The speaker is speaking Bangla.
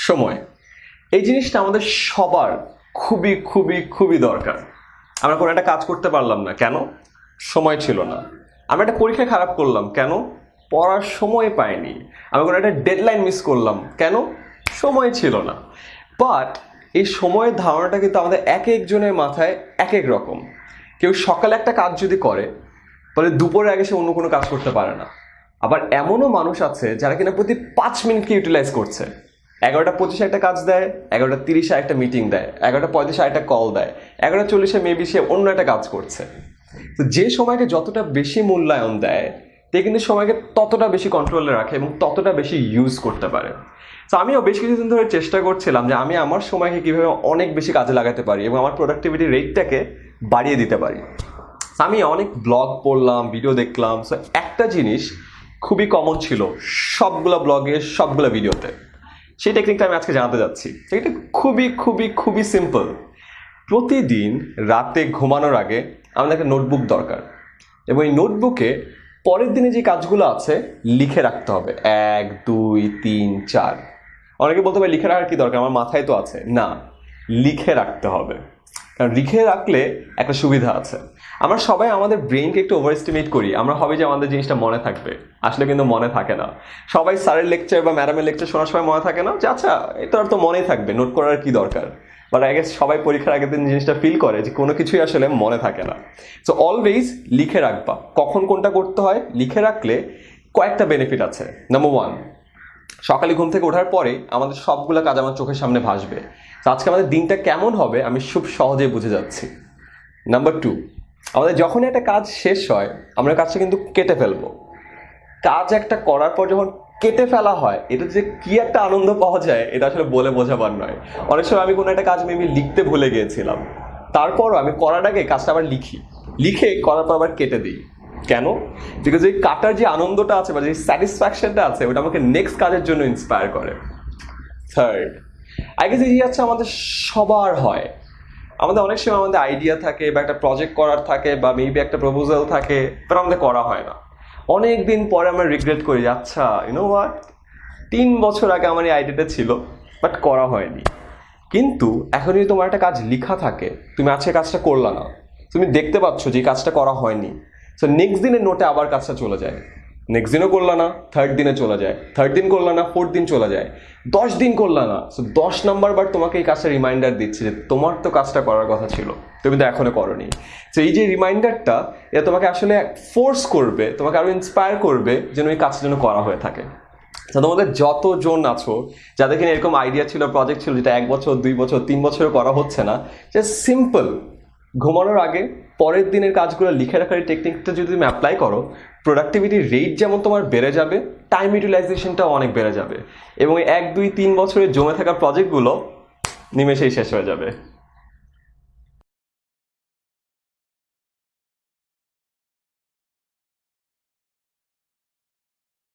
সময়। এই জিনিসটা আমাদের সবার খুবই খুবই খুবই দরকার। আমরা কোনো একটা কাজ করতে পারলাম না। কেন? সময় ছিল না। আমরা একটা পরীক্ষা খারাপ করলাম। কেন? পড়ার সময় পাইনি। আমি কোনো একটা ডেডলাইন মিস করলাম। কেন? সময় ছিল না। বাট এই সময়ের ধারণাটা কিন্তু আমাদের এক একজনের মাথায় এক এক রকম। কেউ সকালে একটা কাজ যদি করে, তাহলে দুপুরের আগে সে অন্য কোনো কাজ করতে পারে না। আবার এমনও মানুষ আছে যারা কিনা প্রতি পাঁচ মিনিটকে ইউটিলাইজ করছে। এগারোটা পঁচিশে একটা কাজ দেয়, এগারোটা তিরিশে একটা মিটিং দেয়, এগারোটা পঁয়ত্রিশে একটা কল দেয়, এগারোটা চল্লিশে মেবি সে অন্য একটা কাজ করছে। তো যে সময়কে যতটা বেশি মূল্যায়ন দেয় তে কিন্তু সময়কে ততটা বেশি কন্ট্রোলে রাখে এবং ততটা বেশি ইউজ করতে পারে। তো আমিও বেশ কিছুদিন ধরে চেষ্টা করছিলাম যে আমি আমার সময়কে কীভাবে অনেক বেশি কাজে লাগাতে পারি এবং আমার প্রোডাক্টিভিটি রেটটাকে বাড়িয়ে দিতে পারি। আমি অনেক ব্লগ পড়লাম ভিডিও দেখলাম সো একটা জিনিস খুবই কমন ছিল সবগুলো ব্লগে সবগুলো ভিডিওতে সেই টেকনিকটা আমি আজকে জানাতে যাচ্ছি। এটা খুবই খুবই খুবই সিম্পল প্রতিদিন রাতে ঘুমানোর আগে আমাদের একটা নোটবুক দরকার। এবং এই নোটবুকে পরের দিনে যে কাজগুলো আছে, লিখে রাখতে হবে। এক, দুই, তিন, চার। অনেকে বলতে পারে লিখে রাখার কি দরকার? আমার মাথায় তো আছে। না, লিখে রাখতে হবে। কারণ লিখে রাখলে একটা সুবিধা আছে। আমরা সবাই আমাদের ব্রেনকে একটু ওভার এস্টিমেট করি। আমরা হবে যে আমাদের জিনিসটা মনে থাকবে। আসলে কিন্তু মনে থাকে না। সবাই স্যারের লেকচার বা ম্যাডামের লেকচার শোনার সময় মনে থাকে না যে আচ্ছা এটা আর তো মনেই থাকবে। নোট করার কি দরকার? বাট আগে সবাই পরীক্ষার আগের দিন জিনিসটা ফিল করে যে, কোনো কিছুই আসলে মনে থাকে না। সো অলওয়েজ লিখে রাখবা। কখন কোনটা করতে হয়? লিখে রাখলে কয়েকটা বেনিফিট আছে। নাম্বার ওয়ান সকালে ঘুম থেকে ওঠার পরে আমাদের সবগুলো কাজ আমার চোখের সামনে ভাসবে। তো আজকে আমাদের দিনটা কেমন হবে আমি খুব সহজেই বুঝে যাচ্ছি। নাম্বার টু আমাদের যখনই একটা কাজ শেষ হয়, আমরা কাজটা কিন্তু কেটে ফেলব। কাজ একটা করার পর যখন কেটে ফেলা হয়, এটা যে কি একটা আনন্দ পাওয়া যায়, এটা আসলে বলে বোঝাবার নয়। অনেক সময় আমি কোনো একটা কাজ মেবি লিখতে ভুলে গিয়েছিলাম। তারপরও আমি করার আগে কাজটা আবার লিখি। লিখে করার পর আবার কেটে দিই। কেন? বিকজ এই কাটার যে আনন্দটা আছে বা যে স্যাটিসফ্যাকশনটা আছে ওটা আমাকে নেক্সট কাজের জন্য ইন্সপায়ার করে। থার্ড আই গেস এই হচ্ছে আমাদের সবার হয়। আমাদের অনেক সময় আমাদের আইডিয়া থাকে বা একটা প্রজেক্ট করার থাকে বা মেবি একটা প্রপোজাল থাকে বাট আমাদের করা হয় না। অনেক দিন পরে আমরা রিগ্রেট করি যে, আচ্ছা ইউনো হোয়াট তিন বছর আগে আমার এই আইডিয়াটা ছিল বাট করা হয়নি। কিন্তু এখন যদি তোমার একটা কাজ লেখা থাকে তুমি আজকে কাজটা করলা না তুমি দেখতে পাচ্ছ যে কাজটা করা হয়নি সো নেক্সট দিনের নোটে আবার কাজটা চলে যায়। নেক্সট দিনও করলা না থার্ড দিনে চলে যায়। থার্ড দিন করলা না ফোর্থ দিন চলে যায়। দশ দিন করলা না। সো দশ নাম্বার বার তোমাকে এই কাজটা রিমাইন্ডার দিচ্ছে যে তোমার তো কাজটা করার কথা ছিল। তুমি তো এখনও করনি। তো এই যে রিমাইন্ডারটা এটা তোমাকে আসলে ফোর্স করবে, তোমাকে আরও ইন্সপায়ার করবে যেন এই কাজটা যেন করা হয়ে থাকে। তোমাদের যতজন আছো, যাদের কিনা এরকম আইডিয়া ছিল প্রজেক্ট ছিল, যেটা এক বছর, দুই বছর, তিন বছরও করা হচ্ছে না জাস্ট সিম্পল ঘুমানোর আগে পরের দিনের কাজগুলো লিখে রাখার টেকনিকটা যদি তুমি অ্যাপ্লাই করো প্রোডাক্টিভিটি রেট যেমন তোমার বেড়ে যাবে টাইম ইউটিলাইজেশনটাও অনেক বেড়ে যাবে। এবং এক, দুই, তিন বছরের জমে থাকা প্রজেক্টগুলো নিমেষেই শেষ হয়ে যাবে।